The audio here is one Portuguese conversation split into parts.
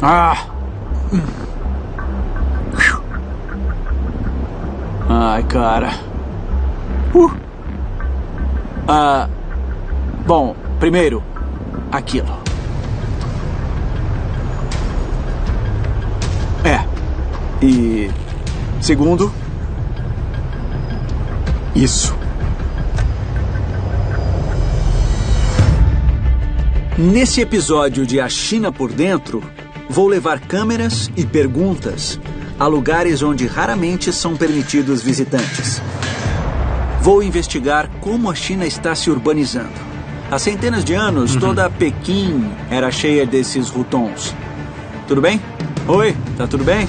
Ah! Ai, cara. Uh. Ah. Bom, primeiro, aquilo. É. E. Segundo. Isso. Nesse episódio de A China por Dentro, vou levar câmeras e perguntas a lugares onde raramente são permitidos visitantes. Vou investigar como a China está se urbanizando. Há centenas de anos, uhum. toda Pequim era cheia desses rutons. Tudo bem? Oi, tá tudo bem?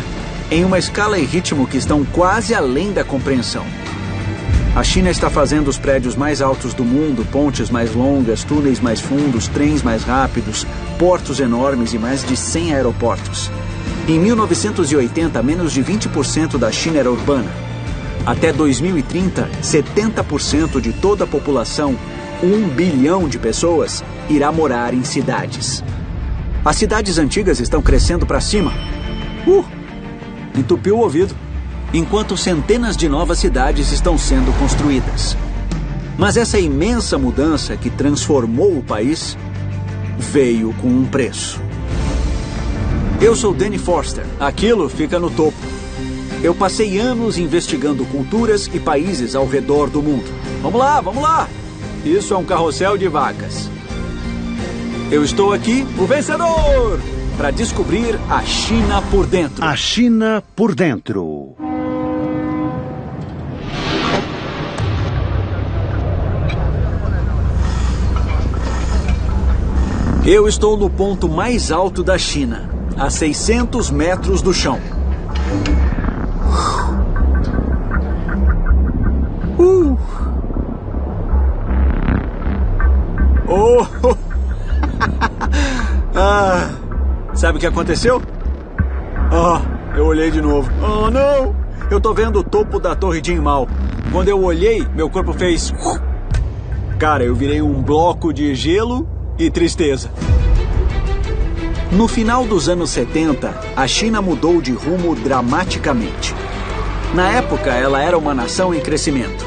em uma escala e ritmo que estão quase além da compreensão. A China está fazendo os prédios mais altos do mundo, pontes mais longas, túneis mais fundos, trens mais rápidos, portos enormes e mais de 100 aeroportos. Em 1980, menos de 20% da China era urbana. Até 2030, 70% de toda a população, um bilhão de pessoas, irá morar em cidades. As cidades antigas estão crescendo para cima. Uh! Entupiu o ouvido enquanto centenas de novas cidades estão sendo construídas. Mas essa imensa mudança que transformou o país veio com um preço. Eu sou Danny Forster. Aquilo fica no topo. Eu passei anos investigando culturas e países ao redor do mundo. Vamos lá, vamos lá! Isso é um carrossel de vacas. Eu estou aqui, o vencedor! Para descobrir a China por dentro. A China por dentro. Eu estou no ponto mais alto da China, a 600 metros do chão. Uh. Oh. ah. Sabe o que aconteceu? Ah, eu olhei de novo. Oh, não! Eu tô vendo o topo da Torre de Mal. Quando eu olhei, meu corpo fez. Cara, eu virei um bloco de gelo e tristeza. No final dos anos 70, a China mudou de rumo dramaticamente. Na época, ela era uma nação em crescimento.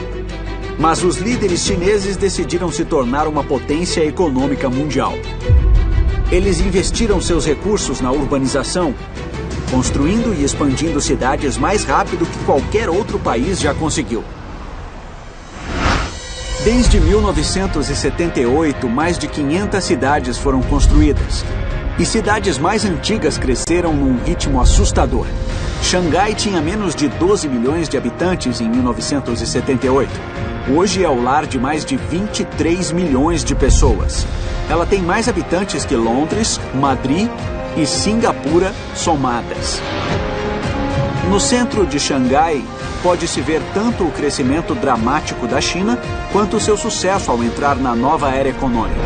Mas os líderes chineses decidiram se tornar uma potência econômica mundial. Eles investiram seus recursos na urbanização, construindo e expandindo cidades mais rápido que qualquer outro país já conseguiu. Desde 1978, mais de 500 cidades foram construídas. E cidades mais antigas cresceram num ritmo assustador. Xangai tinha menos de 12 milhões de habitantes em 1978. Hoje é o lar de mais de 23 milhões de pessoas. Ela tem mais habitantes que Londres, Madrid e Singapura somadas. No centro de Xangai, pode-se ver tanto o crescimento dramático da China quanto seu sucesso ao entrar na nova era econômica.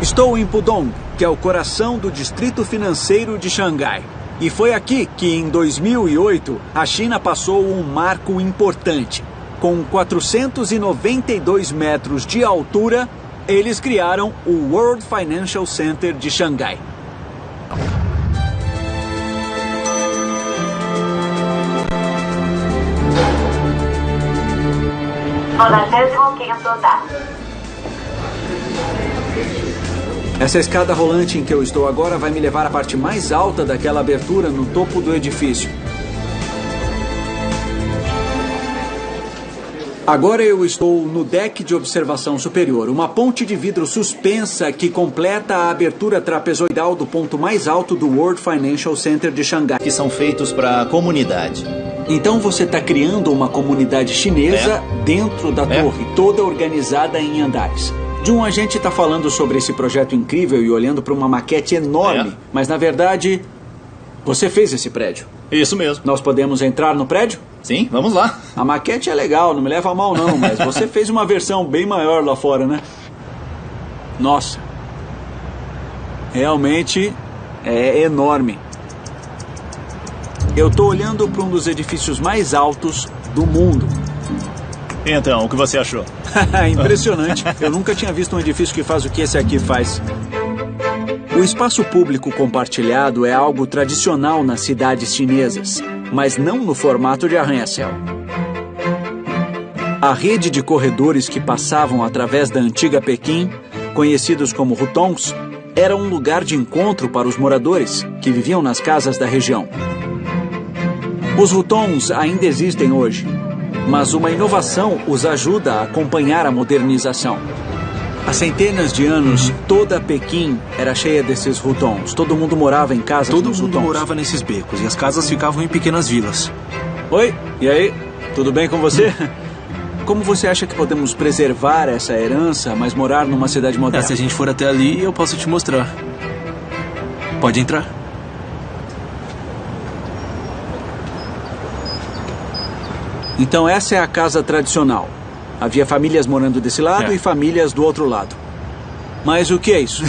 Estou em Pudong, que é o coração do distrito financeiro de Xangai. E foi aqui que, em 2008, a China passou um marco importante. Com 492 metros de altura, eles criaram o World Financial Center de Xangai. Essa escada rolante em que eu estou agora vai me levar à parte mais alta daquela abertura no topo do edifício. Agora eu estou no deck de observação superior, uma ponte de vidro suspensa que completa a abertura trapezoidal do ponto mais alto do World Financial Center de Xangai. Que são feitos para a comunidade. Então você está criando uma comunidade chinesa é. dentro da é. torre, toda organizada em andares. Jun, a gente está falando sobre esse projeto incrível e olhando para uma maquete enorme, é. mas na verdade você fez esse prédio. Isso mesmo. Nós podemos entrar no prédio? Sim, vamos lá. A maquete é legal, não me leva a mal não, mas você fez uma versão bem maior lá fora, né? Nossa. Realmente é enorme. Eu estou olhando para um dos edifícios mais altos do mundo. Então, o que você achou? Impressionante. Eu nunca tinha visto um edifício que faz o que esse aqui faz. O espaço público compartilhado é algo tradicional nas cidades chinesas, mas não no formato de arranha-céu. A rede de corredores que passavam através da antiga Pequim, conhecidos como hutongs, era um lugar de encontro para os moradores que viviam nas casas da região. Os hutongs ainda existem hoje, mas uma inovação os ajuda a acompanhar a modernização. Há centenas de anos, toda Pequim era cheia desses hutongs. Todo mundo morava em casas Todo mundo morava nesses becos e as casas ficavam em pequenas vilas. Oi, e aí? Tudo bem com você? Como você acha que podemos preservar essa herança, mas morar numa cidade É, moderna? se a gente for até ali, eu posso te mostrar. Pode entrar. Então essa é a casa tradicional. Havia famílias morando desse lado É. e famílias do outro lado. Mas o que é isso?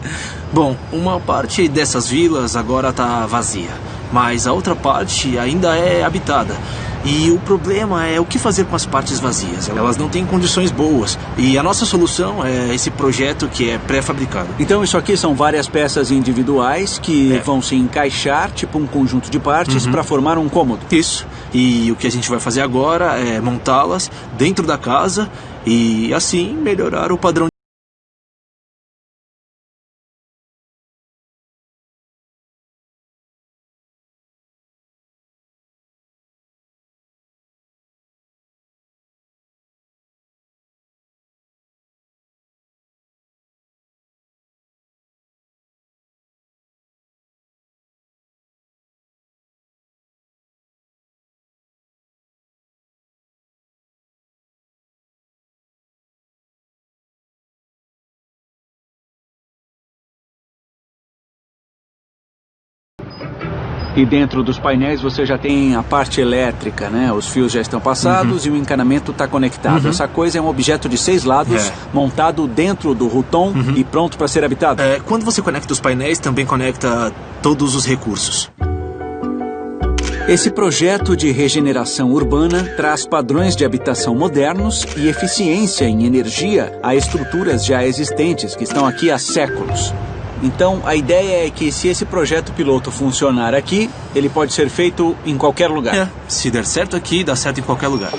Bom, uma parte dessas vilas agora tá vazia, mas a outra parte ainda é habitada. E o problema é o que fazer com as partes vazias. Elas não têm condições boas. E a nossa solução é esse projeto que é pré-fabricado. Então isso aqui são várias peças individuais que É. vão se encaixar, tipo um conjunto de partes, para formar um cômodo. Isso. E o que a gente vai fazer agora é montá-las dentro da casa e assim melhorar o padrão E dentro dos painéis você já tem a parte elétrica, né? Os fios já estão passados e o encanamento está conectado. Essa coisa é um objeto de seis lados, É. montado dentro do Ruton e pronto para ser habitado. É, quando você conecta os painéis, também conecta todos os recursos. Esse projeto de regeneração urbana traz padrões de habitação modernos e eficiência em energia a estruturas já existentes que estão aqui há séculos. Então, a ideia é que se esse projeto piloto funcionar aqui, ele pode ser feito em qualquer lugar. É, se der certo aqui, dá certo em qualquer lugar.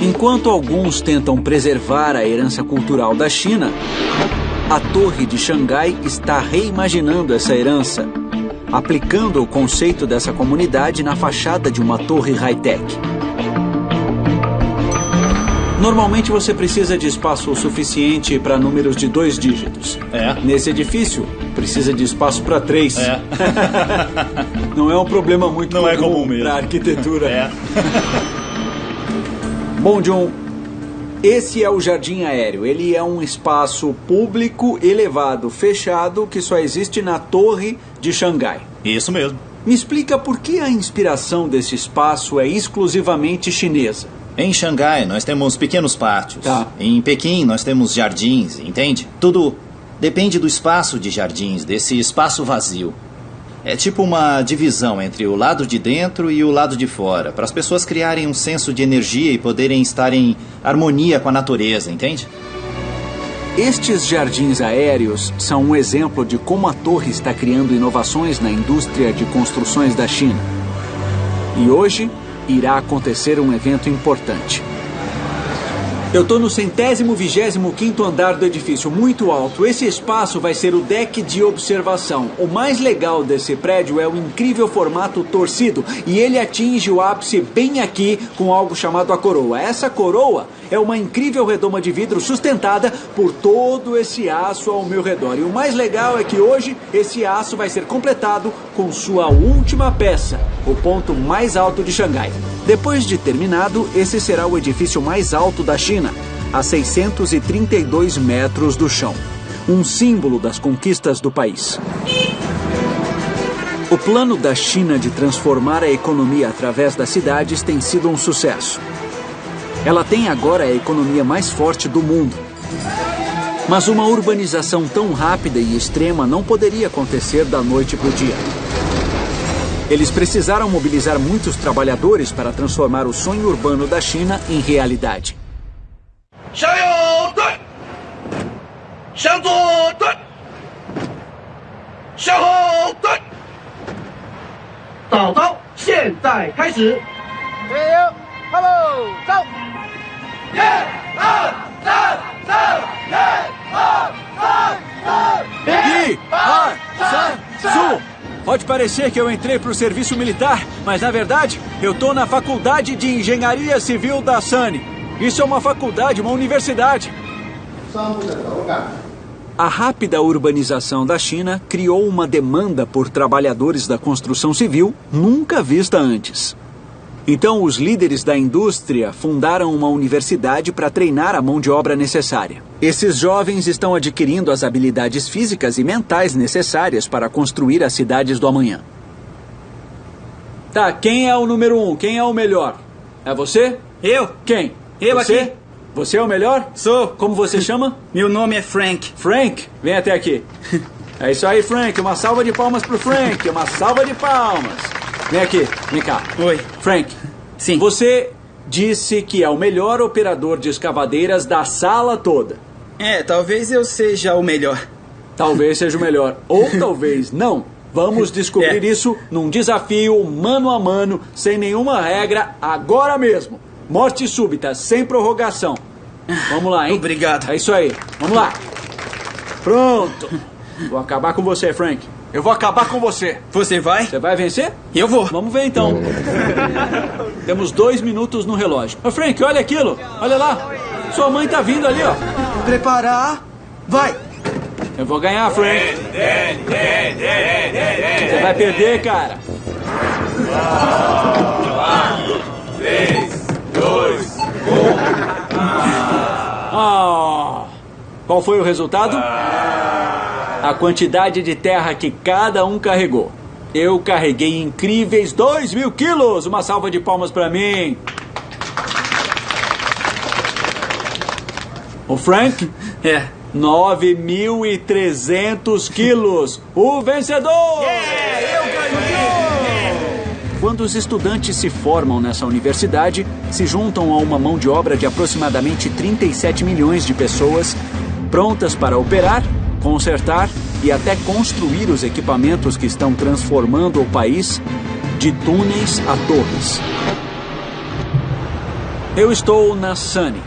Enquanto alguns tentam preservar a herança cultural da China, a Torre de Xangai está reimaginando essa herança, aplicando o conceito dessa comunidade na fachada de uma torre high-tech. Normalmente você precisa de espaço suficiente para números de dois dígitos. É. Nesse edifício, precisa de espaço para três. É. Não é um problema muito Não é comum mesmo. para arquitetura. É. Bom, John, esse é o Jardim Aéreo. Ele é um espaço público elevado, fechado, que só existe na Torre de Xangai. Isso mesmo. Me explica por que a inspiração desse espaço é exclusivamente chinesa. Em Xangai, nós temos pequenos pátios. Tá. Em Pequim, nós temos jardins, entende? Tudo depende do espaço de jardins, desse espaço vazio. É tipo uma divisão entre o lado de dentro e o lado de fora, para as pessoas criarem um senso de energia e poderem estar em harmonia com a natureza, entende? Estes jardins aéreos são um exemplo de como a torre está criando inovações na indústria de construções da China. E hoje irá acontecer um evento importante. Eu estou no centésimo vigésimo quinto andar do edifício, muito alto. Esse espaço vai ser o deck de observação. O mais legal desse prédio é o incrível formato torcido e ele atinge o ápice bem aqui com algo chamado a coroa. Essa coroa é uma incrível redoma de vidro sustentada por todo esse aço ao meu redor. E o mais legal é que hoje esse aço vai ser completado com sua última peça, o ponto mais alto de Xangai. Depois de terminado, esse será o edifício mais alto da China, a 632 metros do chão. Um símbolo das conquistas do país. O plano da China de transformar a economia através das cidades tem sido um sucesso. Ela tem agora a economia mais forte do mundo. Mas uma urbanização tão rápida e extrema não poderia acontecer da noite para o dia. Eles precisaram mobilizar muitos trabalhadores para transformar o sonho urbano da China em realidade. 向右转，向左转，向后转。早操，现在开始。加油，哈喽，走！一、二、三、四、一、二、三、四、一、二、三、Su! Pode parecer que eu entrei para o serviço militar, mas na verdade eu tô na Faculdade de Engenharia Civil da Sani. Isso é uma faculdade, uma universidade. A rápida urbanização da China criou uma demanda por trabalhadores da construção civil nunca vista antes. Então, os líderes da indústria fundaram uma universidade para treinar a mão de obra necessária. Esses jovens estão adquirindo as habilidades físicas e mentais necessárias para construir as cidades do amanhã. Tá, quem é o número um? Quem é o melhor? É você? Eu? Quem? Eu você? aqui. Você é o melhor? Sou. Como você chama? Meu nome é Frank. Frank, vem até aqui. É isso aí, Frank. Uma salva de palmas pro Frank. Uma salva de palmas. Vem aqui, vem cá. Oi. Frank. Sim. Você disse que é o melhor operador de escavadeiras da sala toda. É, talvez eu seja o melhor. Talvez seja o melhor. Ou talvez não. Vamos descobrir É. isso num desafio mano a mano, sem nenhuma regra, agora mesmo. Morte súbita, sem prorrogação. Vamos lá, hein? Obrigado. É isso aí. Vamos lá. Pronto. Vou acabar com você, Frank. Eu vou acabar com você. Você vai? Você vai vencer? Eu vou. Vamos ver então. Temos dois minutos no relógio. Ô, Frank, olha aquilo. Olha lá. Sua mãe tá vindo ali, ó. Preparar. Vai. Eu vou ganhar, Frank. Você vai perder, cara. Ah, qual foi o resultado? A quantidade de terra que cada um carregou. Eu carreguei incríveis 2 mil quilos. Uma salva de palmas pra mim. O Frank, É. 9.300 quilos. O vencedor! Quando os estudantes se formam nessa universidade, se juntam a uma mão de obra de aproximadamente 37 milhões de pessoas, prontas para operar, consertar e até construir os equipamentos que estão transformando o país de túneis a torres. Eu estou na Sani,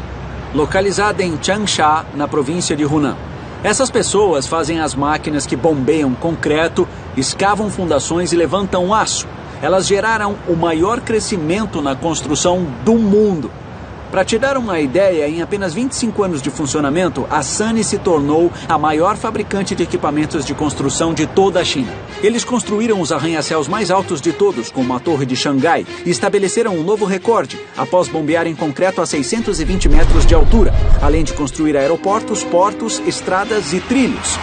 localizada em Changsha, na província de Hunan. Essas pessoas fazem as máquinas que bombeiam concreto, escavam fundações e levantam aço. Elas geraram o maior crescimento na construção do mundo. Para te dar uma ideia, em apenas 25 anos de funcionamento, a Sany se tornou a maior fabricante de equipamentos de construção de toda a China. Eles construíram os arranha-céus mais altos de todos, como a Torre de Xangai, e estabeleceram um novo recorde após bombear em concreto a 620 metros de altura, além de construir aeroportos, portos, estradas e trilhos,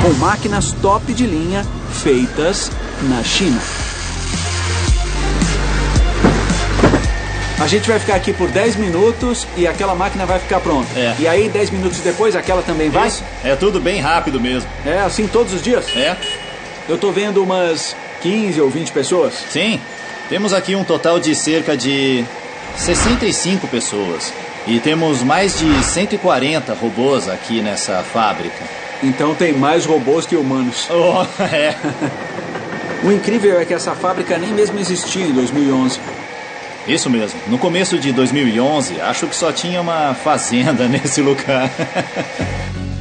com máquinas top de linha feitas na China. A gente vai ficar aqui por 10 minutos e aquela máquina vai ficar pronta. É. E aí, 10 minutos depois, aquela também vai? Isso. É tudo bem rápido mesmo. É assim todos os dias? É? Eu tô vendo umas 15 ou 20 pessoas. Sim. Temos aqui um total de cerca de 65 pessoas. E temos mais de 140 robôs aqui nessa fábrica. Então tem mais robôs que humanos. Oh, é. O incrível é que essa fábrica nem mesmo existia em 2011. Isso mesmo. No começo de 2011, acho que só tinha uma fazenda nesse lugar.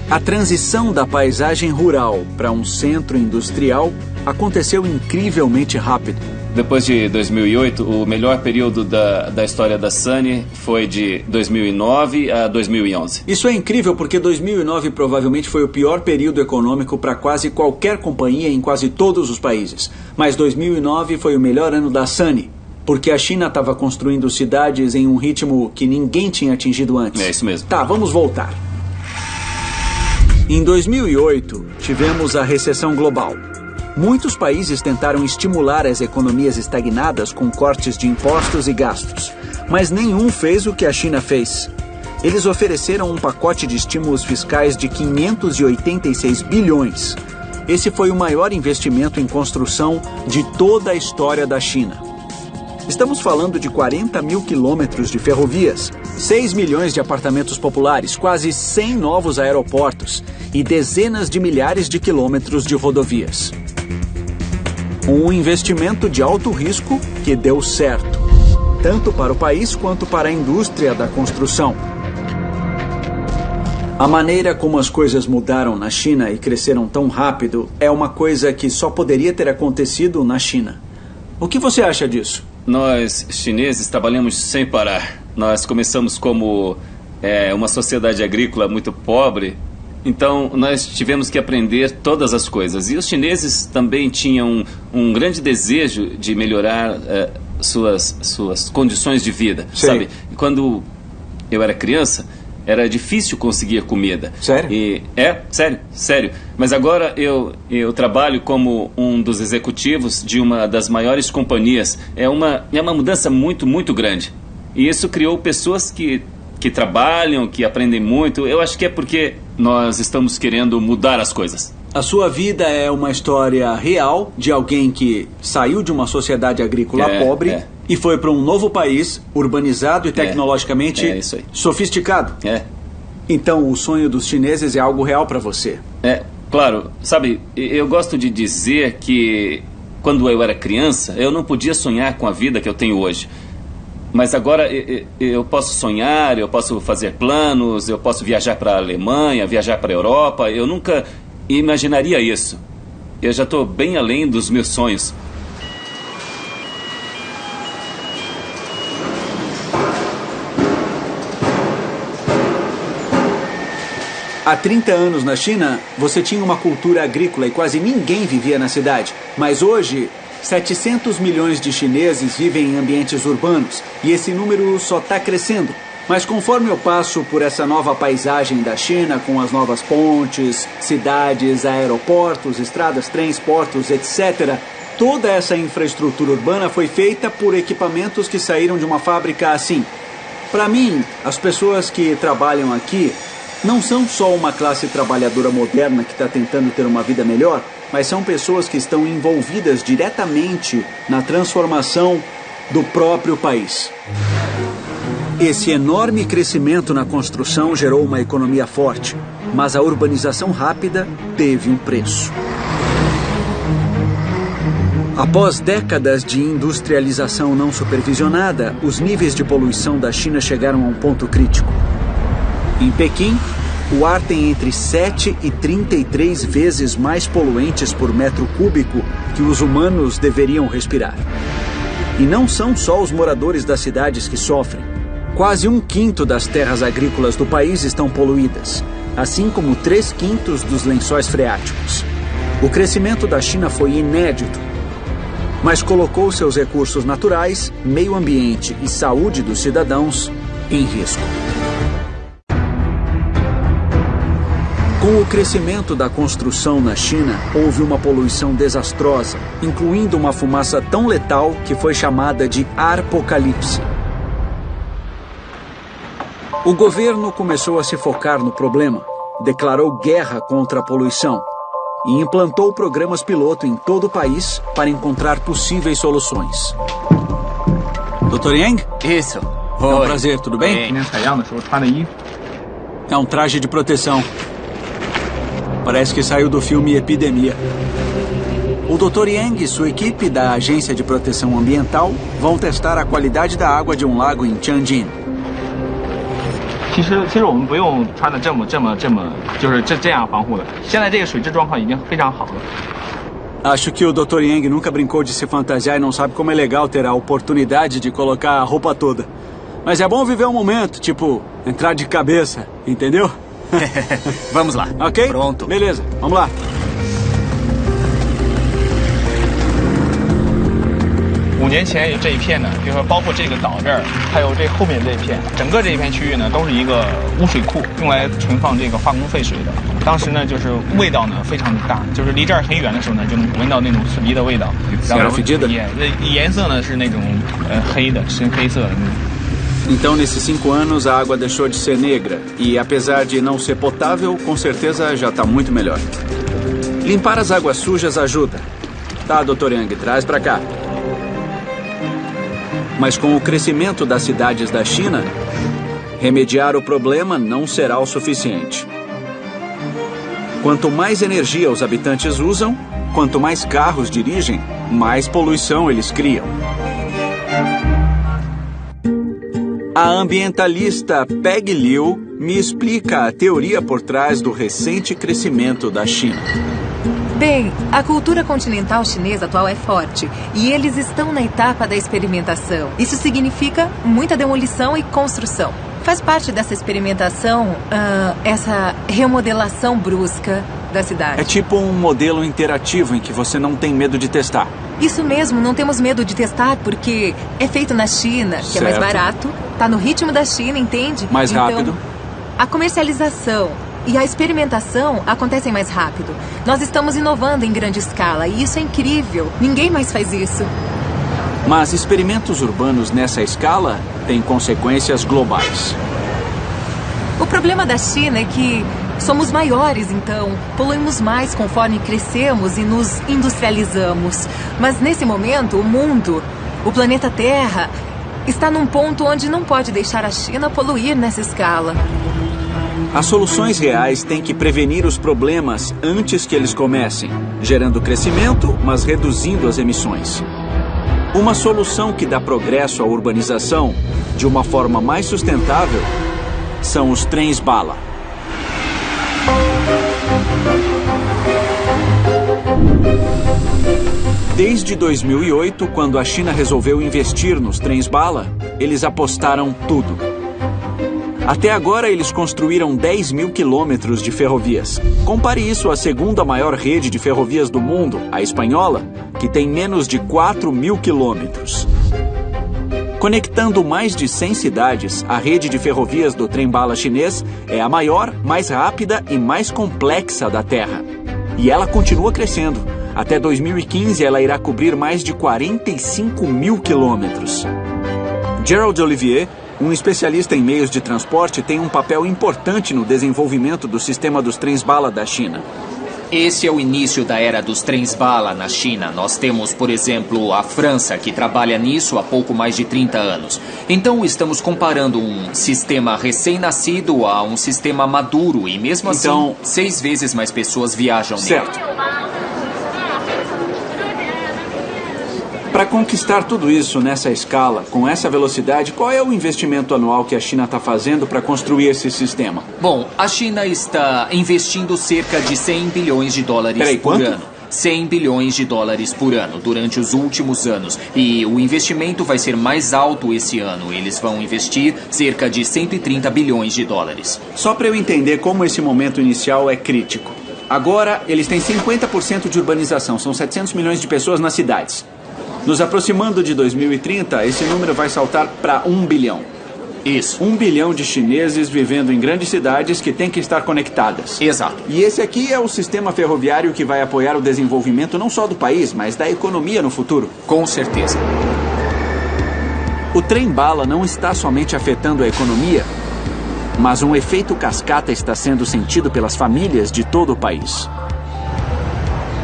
A transição da paisagem rural para um centro industrial aconteceu incrivelmente rápido. Depois de 2008, o melhor período da, da história da Sunny foi de 2009 a 2011. Isso é incrível porque 2009 provavelmente foi o pior período econômico para quase qualquer companhia em quase todos os países. Mas 2009 foi o melhor ano da Sunny, porque a China estava construindo cidades em um ritmo que ninguém tinha atingido antes. É isso mesmo. Tá, vamos voltar. Em 2008, tivemos a recessão global. Muitos países tentaram estimular as economias estagnadas com cortes de impostos e gastos, mas nenhum fez o que a China fez. Eles ofereceram um pacote de estímulos fiscais de 586 bilhões. esse foi o maior investimento em construção de toda a história da China. Estamos falando de 40 mil quilômetros de ferrovias, 6 milhões de apartamentos populares, quase 100 novos aeroportos e dezenas de milhares de quilômetros de rodovias. Um investimento de alto risco que deu certo, tanto para o país quanto para a indústria da construção. A maneira como as coisas mudaram na China e cresceram tão rápido é uma coisa que só poderia ter acontecido na China. O que você acha disso? Nós, chineses, trabalhamos sem parar. Nós começamos como é, uma sociedade agrícola muito pobre, então nós tivemos que aprender todas as coisas. E os chineses também tinham um, um grande desejo de melhorar é, suas, suas condições de vida, Sim. sabe? Quando eu era criança, era difícil conseguir comida. Sério? E, é, sério, sério. Mas agora eu, eu trabalho como um dos executivos de uma das maiores companhias. É uma, é uma mudança muito, muito grande. E isso criou pessoas que, que trabalham, que aprendem muito. Eu acho que é porque nós estamos querendo mudar as coisas. A sua vida é uma história real de alguém que saiu de uma sociedade agrícola É, pobre é. E foi para um novo país urbanizado e tecnologicamente é aí. sofisticado. É, Então, o sonho dos chineses é algo real para você. É, claro, sabe, eu gosto de dizer que quando eu era criança, eu não podia sonhar com a vida que eu tenho hoje. Mas agora eu posso sonhar, eu posso fazer planos, eu posso viajar para a Alemanha, viajar para a Europa. Eu nunca imaginaria isso. Eu já estou bem além dos meus sonhos. Há 30 anos na China, você tinha uma cultura agrícola e quase ninguém vivia na cidade. Mas hoje, 700 milhões de chineses vivem em ambientes urbanos e esse número só está crescendo. Mas conforme eu passo por essa nova paisagem da China, com as novas pontes, cidades, aeroportos, estradas, trens, portos, etc., toda essa infraestrutura urbana foi feita por equipamentos que saíram de uma fábrica assim. Para mim, as pessoas que trabalham aqui não são só uma classe trabalhadora moderna que está tentando ter uma vida melhor, mas são pessoas que estão envolvidas diretamente na transformação do próprio país. Esse enorme crescimento na construção gerou uma economia forte, mas a urbanização rápida teve um preço. Após décadas de industrialização não supervisionada, os níveis de poluição da China chegaram a um ponto crítico. Em Pequim, o ar tem entre 7 e 33 vezes mais poluentes por metro cúbico que os humanos deveriam respirar. E não são só os moradores das cidades que sofrem. Quase um quinto das terras agrícolas do país estão poluídas, assim como três quintos dos lençóis freáticos. O crescimento da China foi inédito, mas colocou seus recursos naturais, meio ambiente e saúde dos cidadãos em risco. Com o crescimento da construção na China, houve uma poluição desastrosa, incluindo uma fumaça tão letal que foi chamada de arpocalipse. O governo começou a se focar no problema, declarou guerra contra a poluição e implantou programas piloto em todo o país para encontrar possíveis soluções. Dr. Yang? Isso. Oi. É um prazer, tudo bem? É um traje de proteção. Parece que saiu do filme Epidemia. O Dr. Yang e sua equipe da Agência de Proteção Ambiental vão testar a qualidade da água de um lago em Tianjin. 其实其实我们不用穿的这么这么这么就是这这样防护的。现在这个水质状况已经非常好了。 Acho que o Dr. Yang nunca brincou de se fantasiar e não sabe como é legal ter a oportunidade de colocar a roupa toda. Mas é bom viver o momento, tipo, entrar de cabeça, entendeu? Vamos lá. Ok? Pronto. Beleza, vamos lá. 五年前这一片呢，比如说包括这个岛这儿，还有这后面这一片，整个这一片区域呢，都是一个污水库，用来存放这个化工废水的。当时呢，就是味道呢非常的大，就是离这儿很远的时候呢，就能闻到那种刺鼻的味道。然后 fedida 颜颜色呢是那种呃黑的，深黑色的那种。Então, nesses cinco anos, a água deixou de ser negra. E apesar de não ser potável, com certeza já está muito melhor. Limpar as águas sujas ajuda. Tá, Dr. Yang, traz para cá. Mas com o crescimento das cidades da China, remediar o problema não será o suficiente. Quanto mais energia os habitantes usam, quanto mais carros dirigem, mais poluição eles criam. A ambientalista Peg Liu me explica a teoria por trás do recente crescimento da China. Bem, a cultura continental chinesa atual é forte e eles estão na etapa da experimentação. Isso significa muita demolição e construção. Faz parte dessa experimentação uh, essa remodelação brusca da cidade. É tipo um modelo interativo em que você não tem medo de testar. Isso mesmo, não temos medo de testar porque é feito na China, que certo. é mais barato, tá no ritmo da China, entende? Mais então, rápido. A comercialização e a experimentação acontecem mais rápido. Nós estamos inovando em grande escala e isso é incrível. Ninguém mais faz isso. Mas experimentos urbanos nessa escala têm consequências globais. O problema da China é que somos maiores, então poluímos mais conforme crescemos e nos industrializamos. Mas nesse momento, o mundo, o planeta Terra, está num ponto onde não pode deixar a China poluir nessa escala. As soluções reais têm que prevenir os problemas antes que eles comecem, gerando crescimento, mas reduzindo as emissões. Uma solução que dá progresso à urbanização de uma forma mais sustentável são os trens Desde 2008, quando a China resolveu investir nos trens bala, eles apostaram tudo. Até agora, eles construíram 10 mil quilômetros de ferrovias. Compare isso à segunda maior rede de ferrovias do mundo, a espanhola, que tem menos de 4 mil quilômetros. Conectando mais de 100 cidades, a rede de ferrovias do trem-bala chinês é a maior, mais rápida e mais complexa da Terra. E ela continua crescendo. Até 2015, ela irá cobrir mais de 45 mil quilômetros. Gerald Olivier, um especialista em meios de transporte, tem um papel importante no desenvolvimento do sistema dos trens-bala da China. Esse é o início da era dos trens-bala na China. Nós temos, por exemplo, a França, que trabalha nisso há pouco mais de 30 anos. Então, estamos comparando um sistema recém-nascido a um sistema maduro e, mesmo Então- assim, seis vezes mais pessoas viajam Certo. nele. Para conquistar tudo isso nessa escala, com essa velocidade, qual é o investimento anual que a China está fazendo para construir esse sistema? Bom, a China está investindo cerca de 100 bilhões de dólares Peraí, por quanto? ano. 100 bilhões de dólares por ano durante os últimos anos. E o investimento vai ser mais alto esse ano. Eles vão investir cerca de 130 bilhões de dólares. Só para eu entender como esse momento inicial é crítico. Agora, eles têm 50% de urbanização, são 700 milhões de pessoas nas cidades. Nos aproximando de 2030, esse número vai saltar para 1 bilhão. Isso. Um bilhão de chineses vivendo em grandes cidades que têm que estar conectadas. Exato. E esse aqui é o sistema ferroviário que vai apoiar o desenvolvimento não só do país, mas da economia no futuro. Com certeza. O trem-bala não está somente afetando a economia, mas um efeito cascata está sendo sentido pelas famílias de todo o país.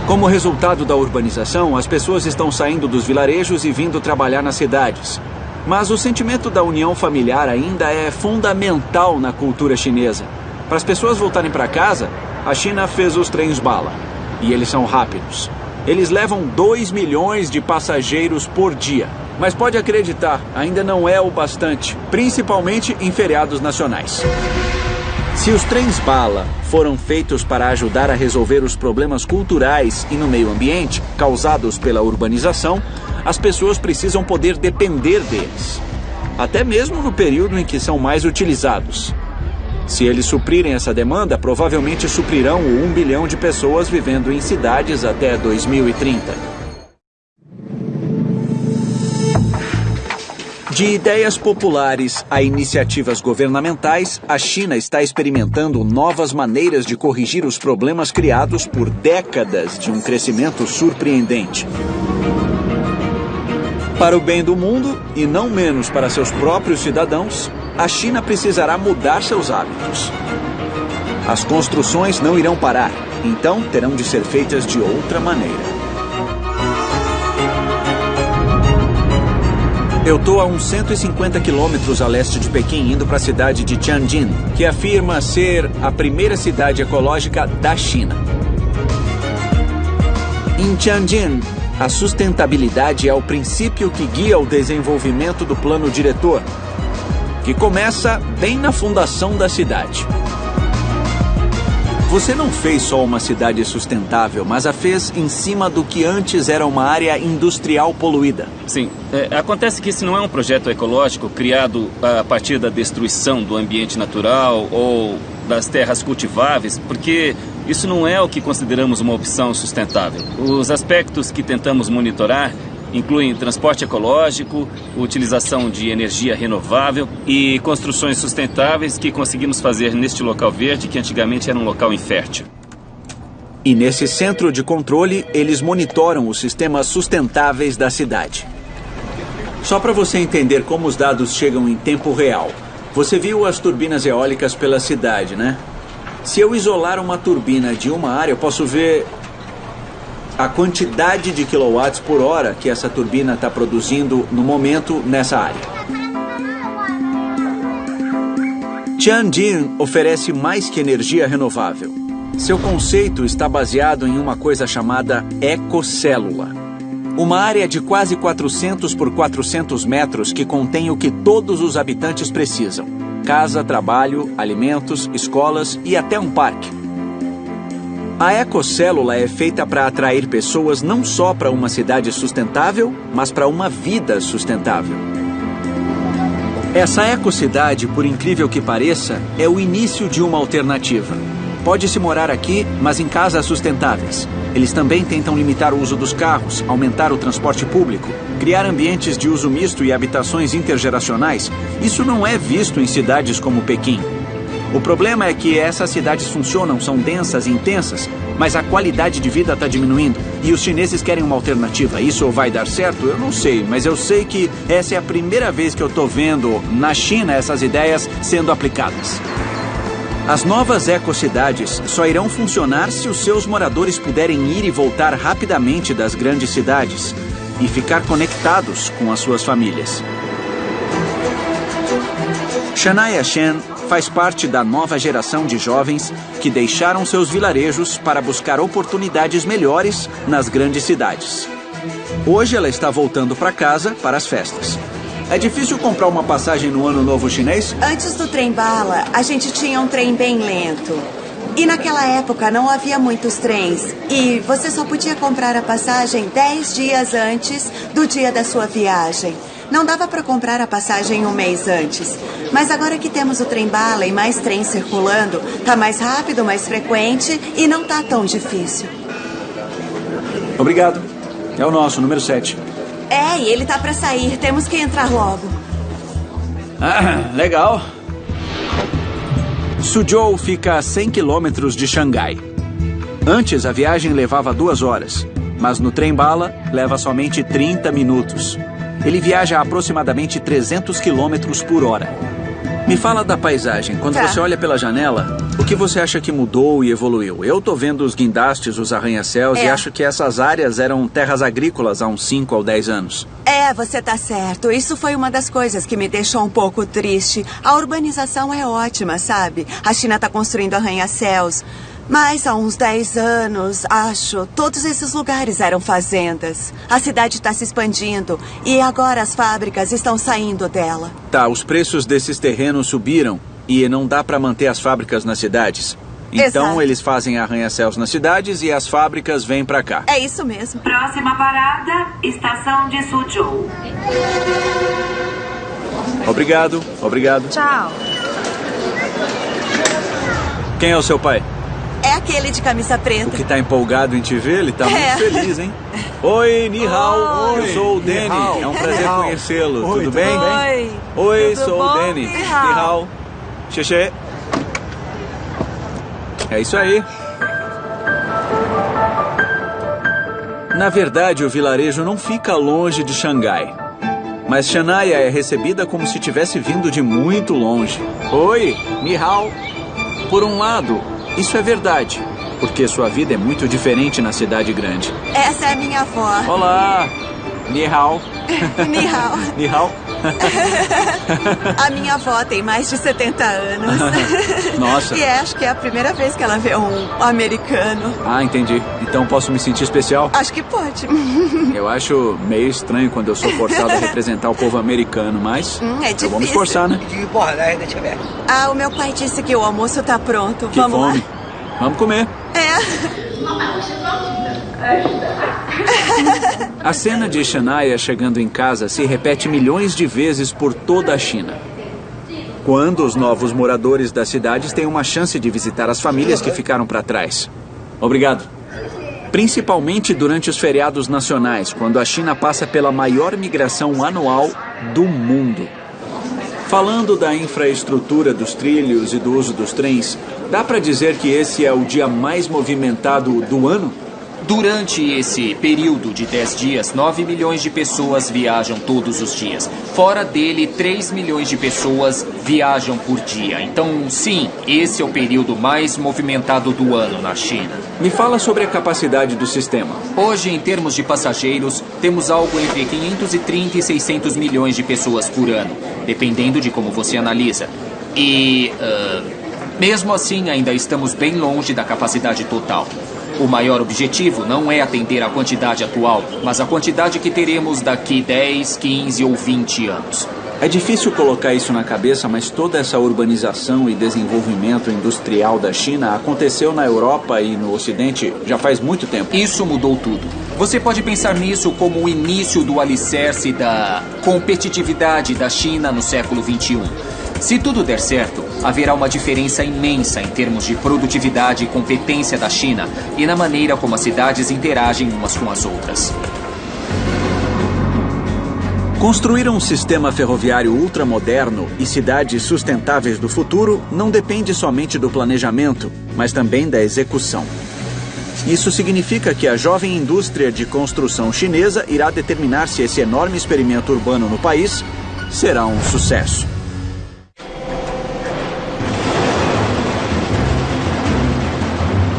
Como resultado da urbanização, as pessoas estão saindo dos vilarejos e vindo trabalhar nas cidades. Mas o sentimento da união familiar ainda é fundamental na cultura chinesa. Para as pessoas voltarem para casa, a China fez os trens bala. E eles são rápidos. Eles levam 2 milhões de passageiros por dia. Mas pode acreditar, ainda não é o bastante, principalmente em feriados nacionais. Se os trens bala foram feitos para ajudar a resolver os problemas culturais e no meio ambiente causados pela urbanização, as pessoas precisam poder depender deles, até mesmo no período em que são mais utilizados. Se eles suprirem essa demanda, provavelmente suprirão o 1 bilhão de pessoas vivendo em cidades até 2030. De ideias populares a iniciativas governamentais, a China está experimentando novas maneiras de corrigir os problemas criados por décadas de um crescimento surpreendente. Para o bem do mundo, e não menos para seus próprios cidadãos, a China precisará mudar seus hábitos. As construções não irão parar, então terão de ser feitas de outra maneira. Eu estou a uns 150 quilômetros a leste de Pequim, indo para a cidade de Tianjin, que afirma ser a primeira cidade ecológica da China. Em Tianjin, a sustentabilidade é o princípio que guia o desenvolvimento do plano diretor, que começa bem na fundação da cidade. Você não fez só uma cidade sustentável, mas a fez em cima do que antes era uma área industrial poluída. Sim. É, acontece que esse não é um projeto ecológico criado a partir da destruição do ambiente natural ou das terras cultiváveis, porque isso não é o que consideramos uma opção sustentável. Os aspectos que tentamos monitorar incluem transporte ecológico, utilização de energia renovável e construções sustentáveis que conseguimos fazer neste local verde que antigamente era um local infértil. E nesse centro de controle, eles monitoram os sistemas sustentáveis da cidade. Só para você entender como os dados chegam em tempo real. Você viu as turbinas eólicas pela cidade, né? Se eu isolar uma turbina de uma área, eu posso ver a quantidade de quilowatts por hora que essa turbina está produzindo no momento nessa área. Tianjin oferece mais que energia renovável. Seu conceito está baseado em uma coisa chamada ecocélula. Uma área de quase 400 por 400 metros que contém o que todos os habitantes precisam: casa, trabalho, alimentos, escolas e até um parque. A ecocélula é feita para atrair pessoas não só para uma cidade sustentável, mas para uma vida sustentável. Essa ecocidade, por incrível que pareça, é o início de uma alternativa. Pode-se morar aqui, mas em casas sustentáveis. Eles também tentam limitar o uso dos carros, aumentar o transporte público, criar ambientes de uso misto e habitações intergeracionais. Isso não é visto em cidades como Pequim. O problema é que essas cidades funcionam, são densas e intensas, mas a qualidade de vida está diminuindo. E os chineses querem uma alternativa. Isso vai dar certo? Eu não sei, mas eu sei que essa é a primeira vez que eu estou vendo na China essas ideias sendo aplicadas. As novas ecocidades só irão funcionar se os seus moradores puderem ir e voltar rapidamente das grandes cidades e ficar conectados com as suas famílias. Shania Shen faz parte da nova geração de jovens que deixaram seus vilarejos para buscar oportunidades melhores nas grandes cidades. Hoje ela está voltando para casa para as festas. É difícil comprar uma passagem no Ano Novo Chinês? Antes do trem bala, a gente tinha um trem bem lento. E naquela época não havia muitos trens. E você só podia comprar a passagem 10 dias antes do dia da sua viagem. Não dava para comprar a passagem um mês antes. Mas agora que temos o trem-bala e mais trens circulando, tá mais rápido, mais frequente e não tá tão difícil. Obrigado. É o nosso, número 7. É, e ele tá para sair. Temos que entrar logo. Ah, legal. Suzhou fica a 100 quilômetros de Xangai. Antes, a viagem levava duas horas, mas no trem-bala leva somente 30 minutos. Ele viaja a aproximadamente 300 quilômetros por hora. Me fala da paisagem. Quando Tá. você olha pela janela, o que você acha que mudou e evoluiu? Eu tô vendo os guindastes, os arranha-céus e É. acho que essas áreas eram terras agrícolas há uns 5 ou 10 anos. É, você tá certo. Isso foi uma das coisas que me deixou um pouco triste. A urbanização é ótima, sabe? A China tá construindo arranha-céus. Mas há uns 10 anos, acho, todos esses lugares eram fazendas. A cidade está se expandindo e agora as fábricas estão saindo dela. Tá, os preços desses terrenos subiram e não dá para manter as fábricas nas cidades. Então Exato. eles fazem arranha-céus nas cidades e as fábricas vêm para cá. É isso mesmo. Próxima parada, estação de Suzhou. Obrigado, obrigado. Tchau. Quem é o seu pai? Aquele de camisa preta. Que tá empolgado em te ver, ele tá É. muito feliz, hein? Oi, Ni Hao. Oi. Eu sou o Danny. É um prazer conhecê-lo. Oi, Tudo tudo bem? bem? Oi, Tudo sou bom? o Danny. Ni Ni hao. Hao. Xexê. É isso aí. Na verdade, o vilarejo não fica longe de Xangai. Mas Shania é recebida como se tivesse vindo de muito longe. Oi, Ni Hao. Por um lado, Isso é verdade, porque sua vida é muito diferente na cidade grande. Essa é minha avó. Olá! Ni hao. Ni hao. Ni hao. A minha avó tem mais de 70 anos. Nossa. E acho que é a primeira vez que ela vê um americano. Ah, entendi. Então posso me sentir especial? Acho que pode. Eu acho meio estranho quando eu sou forçado a representar o povo americano, mas Hum, é eu vou me difícil. esforçar, né? Ah, o meu pai disse que o almoço tá pronto. Que Vamos fome. Vamos comer. É. A cena de Shania chegando em casa se repete milhões de vezes por toda a China. Quando os novos moradores das cidades têm uma chance de visitar as famílias que ficaram para trás. Obrigado. Principalmente durante os feriados nacionais, quando a China passa pela maior migração anual do mundo. Falando da infraestrutura dos trilhos e do uso dos trens, dá para dizer que esse é o dia mais movimentado do ano? Durante esse período de 10 dias, 9 milhões de pessoas viajam todos os dias. Fora dele, 3 milhões de pessoas viajam por dia. Então, sim, esse é o período mais movimentado do ano na China. Me fala sobre a capacidade do sistema. Hoje, em termos de passageiros, temos algo entre 530 e 600 milhões de pessoas por ano, dependendo de como você analisa. E, ah, mesmo assim, ainda estamos bem longe da capacidade total. O maior objetivo não é atender a quantidade atual, mas a quantidade que teremos daqui 10, 15 ou 20 anos. É difícil colocar isso na cabeça, mas toda essa urbanização e desenvolvimento industrial da China aconteceu na Europa e no Ocidente já faz muito tempo. Isso mudou tudo. Você pode pensar nisso como o início do alicerce da competitividade da China no século 21. Se tudo der certo, haverá uma diferença imensa em termos de produtividade e competência da China e na maneira como as cidades interagem umas com as outras. Construir um sistema ferroviário ultramoderno e cidades sustentáveis do futuro não depende somente do planejamento, mas também da execução. Isso significa que a jovem indústria de construção chinesa irá determinar se esse enorme experimento urbano no país será um sucesso.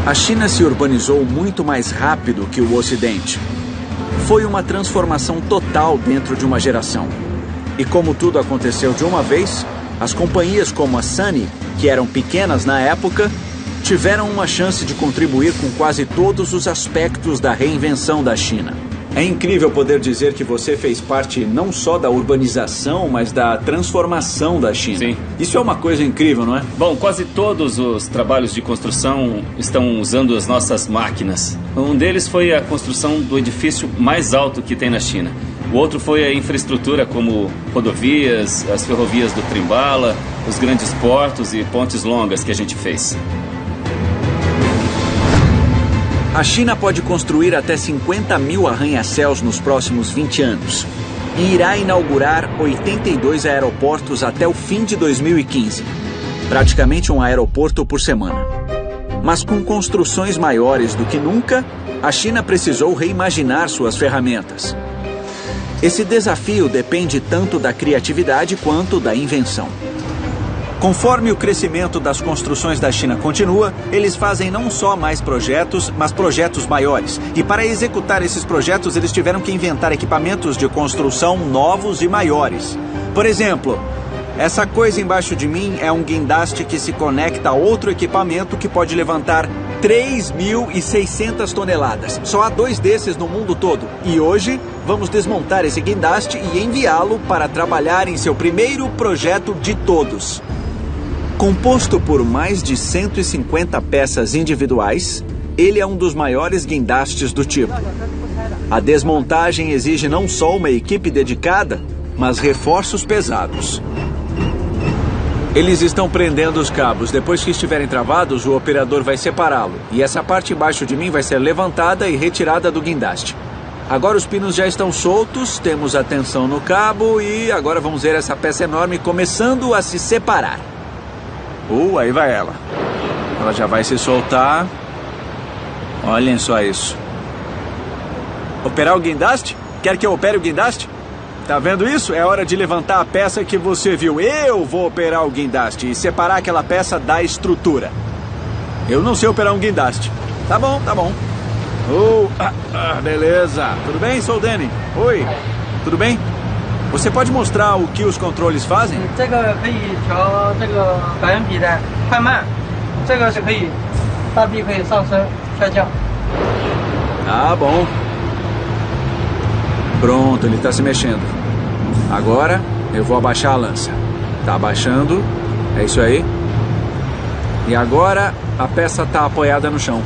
A China se urbanizou muito mais rápido que o Ocidente. Foi uma transformação total dentro de uma geração. E como tudo aconteceu de uma vez, as companhias como a Sunny, que eram pequenas na época, tiveram uma chance de contribuir com quase todos os aspectos da reinvenção da China. É incrível poder dizer que você fez parte não só da urbanização, mas da transformação da China. Sim. Isso é uma coisa incrível, não é? Bom, quase todos os trabalhos de construção estão usando as nossas máquinas. Um deles foi a construção do edifício mais alto que tem na China. O outro foi a infraestrutura como rodovias, as ferrovias do Trimbala, os grandes portos e pontes longas que a gente fez. A China pode construir até 50 mil arranha-céus nos próximos 20 anos e irá inaugurar 82 aeroportos até o fim de 2015. Praticamente um aeroporto por semana. Mas com construções maiores do que nunca, a China precisou reimaginar suas ferramentas. Esse desafio depende tanto da criatividade quanto da invenção. Conforme o crescimento das construções da China continua, eles fazem não só mais projetos, mas projetos maiores. E para executar esses projetos, eles tiveram que inventar equipamentos de construção novos e maiores. Por exemplo, essa coisa embaixo de mim é um guindaste que se conecta a outro equipamento que pode levantar 3.600 toneladas. Só há dois desses no mundo todo. E hoje vamos desmontar esse guindaste e enviá-lo para trabalhar em seu primeiro projeto de todos. Composto por mais de 150 peças individuais, ele é um dos maiores guindastes do tipo. A desmontagem exige não só uma equipe dedicada, mas reforços pesados. Eles estão prendendo os cabos. Depois que estiverem travados, o operador vai separá-lo. E essa parte embaixo de mim vai ser levantada e retirada do guindaste. Agora os pinos já estão soltos, temos a tensão no cabo e agora vamos ver essa peça enorme começando a se separar. Uh, aí vai ela. Ela já vai se soltar. Olhem só isso. Operar o guindaste? Quer que eu opere o guindaste? Tá vendo isso? É hora de levantar a peça que você viu. Eu vou operar o guindaste e separar aquela peça da estrutura. Eu não sei operar um guindaste. Tá bom, tá bom. Oh, ah, ah, beleza. Tudo bem? Sou o Danny. Oi. Tudo bem? Você pode mostrar o que os controles fazem? Ah, bom. Pronto, ele está se mexendo. Agora eu vou abaixar a lança. Está abaixando. É isso aí. E agora a peça está apoiada no chão.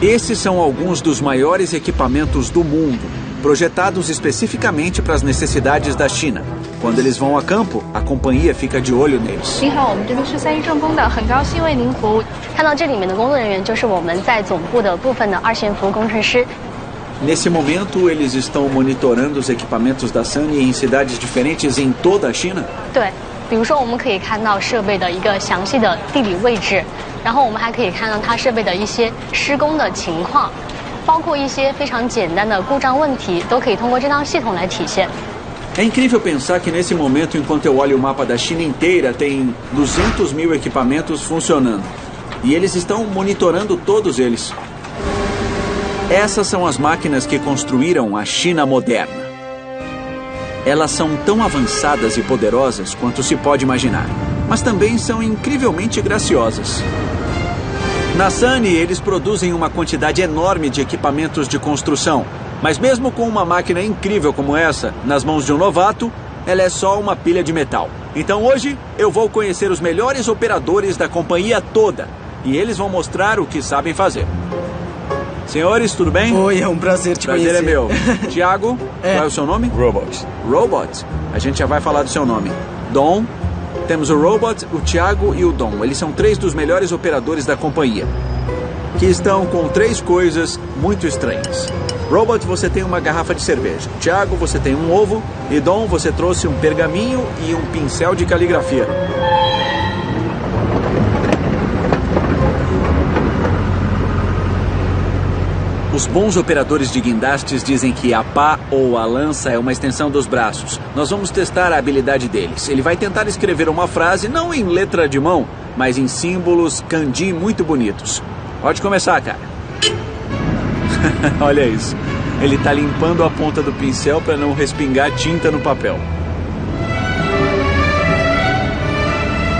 Esses são alguns dos maiores equipamentos do mundo projetados especificamente para as necessidades da China. Quando eles vão a campo, a companhia fica de olho neles. 您好，我们这边是三一重工的，很高兴为您服务。看到这里面的工作人员，就是我们在总部的部分的二线服务工程师。 Nesse momento, eles estão monitorando os equipamentos da Sunny em cidades diferentes em toda a China. 对，比如说我们可以看到设备的一个详细的地理位置，然后我们还可以看到它设备的一些施工的情况， 包括一些非常简单的故障问题，都可以通过这套系统来体现。 É incrível pensar que nesse momento, enquanto eu olho o mapa da China inteira, tem 200 mil equipamentos funcionando. E eles estão monitorando todos eles. Essas são as máquinas que construíram a China moderna. Elas são tão avançadas e poderosas quanto se pode imaginar, mas também são incrivelmente graciosas. Na Sunny, eles produzem uma quantidade enorme de equipamentos de construção, mas mesmo com uma máquina incrível como essa nas mãos de um novato, ela é só uma pilha de metal. Então hoje eu vou conhecer os melhores operadores da companhia toda e eles vão mostrar o que sabem fazer. Senhores, tudo bem? Oi, é um prazer te Prazer é conhecer. meu. Tiago, qual é o seu nome? Robot. Robot. A gente já vai falar do seu nome. Dom. Temos o Robot, o Tiago e o Dom. Eles são três dos melhores operadores da companhia. Que estão com três coisas muito estranhas. Robot, você tem uma garrafa de cerveja. Tiago, você tem um ovo. E Dom, você trouxe um pergaminho e um pincel de caligrafia. Os bons operadores de guindastes dizem que a pá ou a lança é uma extensão dos braços. Nós vamos testar a habilidade deles. Ele vai tentar escrever uma frase não em letra de mão, mas em símbolos kanji muito bonitos. Pode começar, cara. Olha isso. Ele está limpando a ponta do pincel para não respingar tinta no papel.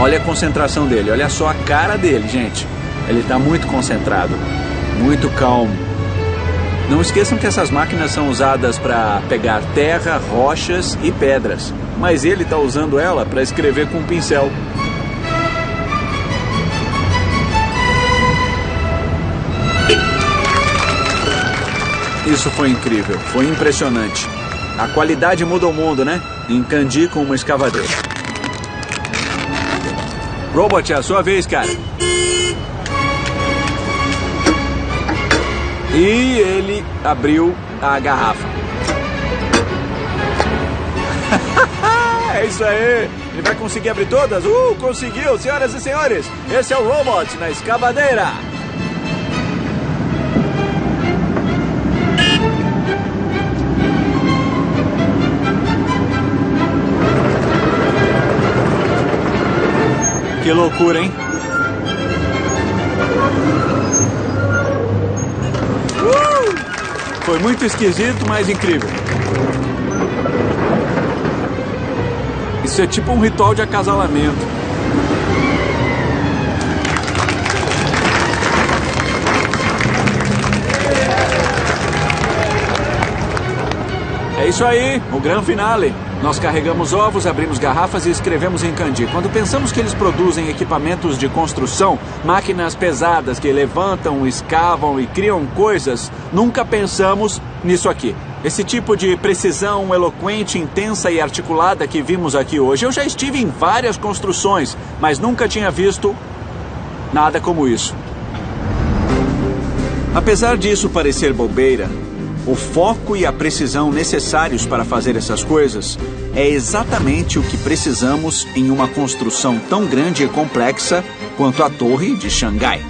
Olha a concentração dele, olha só a cara dele, gente. Ele está muito concentrado, muito calmo. Não esqueçam que essas máquinas são usadas para pegar terra, rochas e pedras, mas ele está usando ela para escrever com um pincel. Isso foi incrível, foi impressionante. A qualidade muda o mundo, né? Em Kanji com uma escavadeira. Robot, é a sua vez, cara. E ele abriu a garrafa. é isso aí! Ele vai conseguir abrir todas? Uh, conseguiu! Senhoras e senhores, esse é o Robot na escavadeira! Que loucura, hein? Uh! Foi muito esquisito, mas incrível. Isso é tipo um ritual de acasalamento. É isso aí, o grande finale. Nós carregamos ovos, abrimos garrafas e escrevemos em kanji. Quando pensamos que eles produzem equipamentos de construção, máquinas pesadas que levantam, escavam e criam coisas, nunca pensamos nisso aqui. Esse tipo de precisão eloquente, intensa e articulada que vimos aqui hoje. Eu já estive em várias construções, mas nunca tinha visto nada como isso. Apesar disso parecer bobeira, o foco e a precisão necessários para fazer essas coisas é exatamente o que precisamos em uma construção tão grande e complexa quanto a Torre de Xangai.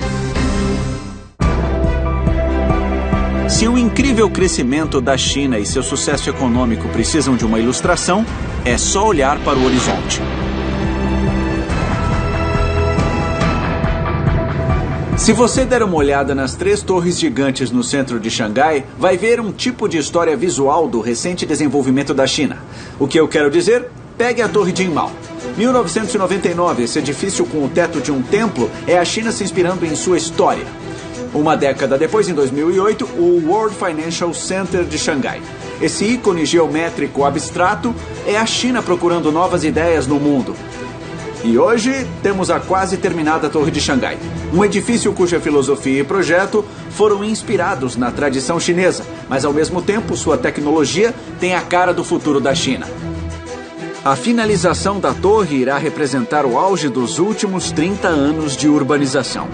Se o incrível crescimento da China e seu sucesso econômico precisam de uma ilustração, é só olhar para o horizonte. Se você der uma olhada nas três torres gigantes no centro de Xangai, vai ver um tipo de história visual do recente desenvolvimento da China. O que eu quero dizer? Pegue a Torre Jinmao. 1999, esse edifício com o teto de um templo é a China se inspirando em sua história. Uma década depois, em 2008, o World Financial Center de Xangai. Esse ícone geométrico abstrato é a China procurando novas ideias no mundo. E hoje temos a quase terminada Torre de Xangai, um edifício cuja filosofia e projeto foram inspirados na tradição chinesa, mas ao mesmo tempo sua tecnologia tem a cara do futuro da China. A finalização da torre irá representar o auge dos últimos 30 anos de urbanização.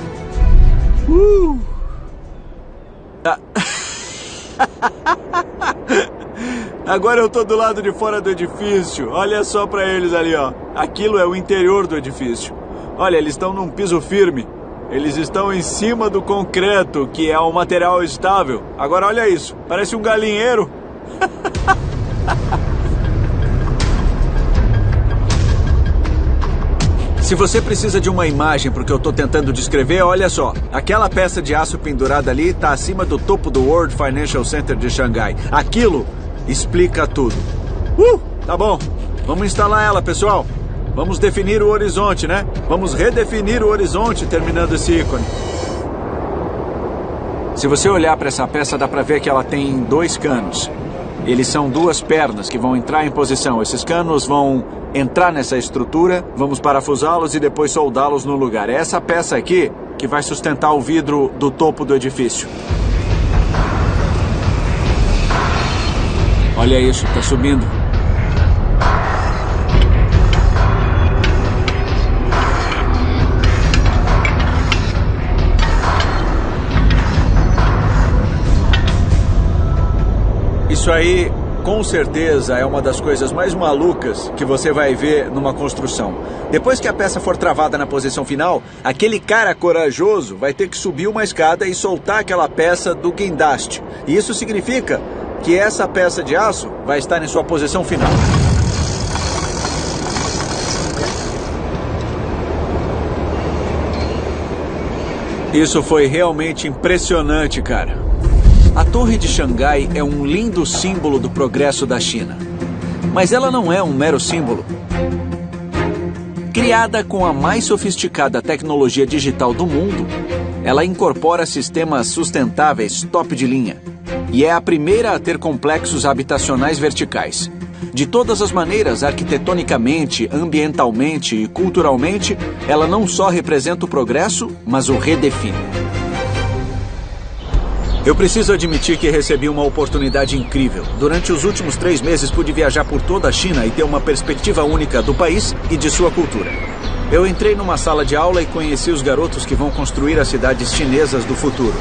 Uh! Agora eu tô do lado de fora do edifício. Olha só para eles ali, ó. Aquilo é o interior do edifício. Olha, eles estão num piso firme. Eles estão em cima do concreto, que é um material estável. Agora olha isso, parece um galinheiro. Se você precisa de uma imagem para o que eu estou tentando descrever, olha só. Aquela peça de aço pendurada ali está acima do topo do World Financial Center de Xangai. Aquilo explica tudo. Uh, tá bom. Vamos instalar ela, pessoal. Vamos definir o horizonte, né? Vamos redefinir o horizonte terminando esse ícone. Se você olhar para essa peça, dá para ver que ela tem dois canos. Eles são duas pernas que vão entrar em posição. Esses canos vão entrar nessa estrutura, vamos parafusá-los e depois soldá-los no lugar. É essa peça aqui que vai sustentar o vidro do topo do edifício. Olha isso, está subindo. Isso aí, com certeza, é uma das coisas mais malucas que você vai ver numa construção. Depois que a peça for travada na posição final, aquele cara corajoso vai ter que subir uma escada e soltar aquela peça do guindaste. E isso significa que essa peça de aço vai estar em sua posição final. Isso foi realmente impressionante, cara. A Torre de Xangai é um lindo símbolo do progresso da China. Mas ela não é um mero símbolo. Criada com a mais sofisticada tecnologia digital do mundo, ela incorpora sistemas sustentáveis top de linha e é a primeira a ter complexos habitacionais verticais. De todas as maneiras, arquitetonicamente, ambientalmente e culturalmente, ela não só representa o progresso, mas o redefine. Eu preciso admitir que recebi uma oportunidade incrível. Durante os últimos três meses pude viajar por toda a China e ter uma perspectiva única do país e de sua cultura. Eu entrei numa sala de aula e conheci os garotos que vão construir as cidades chinesas do futuro.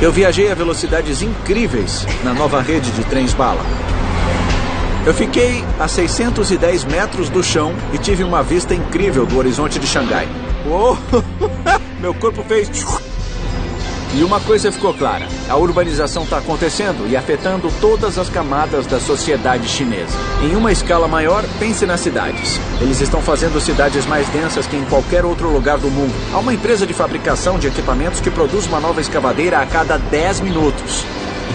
Eu viajei a velocidades incríveis na nova rede de trens bala. Eu fiquei a 610 metros do chão e tive uma vista incrível do horizonte de Xangai. Oh, meu corpo fez. E uma coisa ficou clara: a urbanização está acontecendo e afetando todas as camadas da sociedade chinesa. Em uma escala maior, pense nas cidades. Eles estão fazendo cidades mais densas que em qualquer outro lugar do mundo. Há uma empresa de fabricação de equipamentos que produz uma nova escavadeira a cada 10 minutos.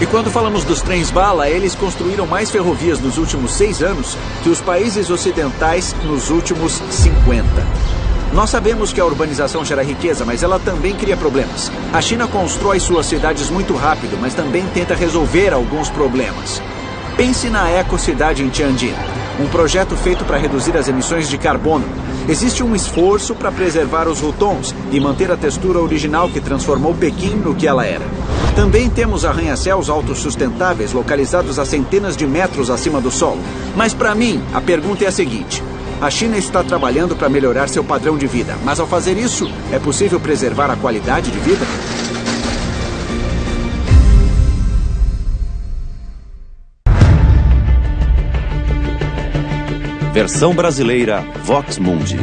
E quando falamos dos trens bala, eles construíram mais ferrovias nos últimos seis anos que os países ocidentais nos últimos 50. Nós sabemos que a urbanização gera riqueza, mas ela também cria problemas. A China constrói suas cidades muito rápido, mas também tenta resolver alguns problemas. Pense na ecocidade em Tianjin, um projeto feito para reduzir as emissões de carbono. Existe um esforço para preservar os rutons e manter a textura original que transformou Pequim no que ela era. Também temos arranha-céus autossustentáveis localizados a centenas de metros acima do solo. Mas para mim, a pergunta é a seguinte: a China está trabalhando para melhorar seu padrão de vida, mas ao fazer isso, é possível preservar a qualidade de vida? Versão brasileira Vox Mundi.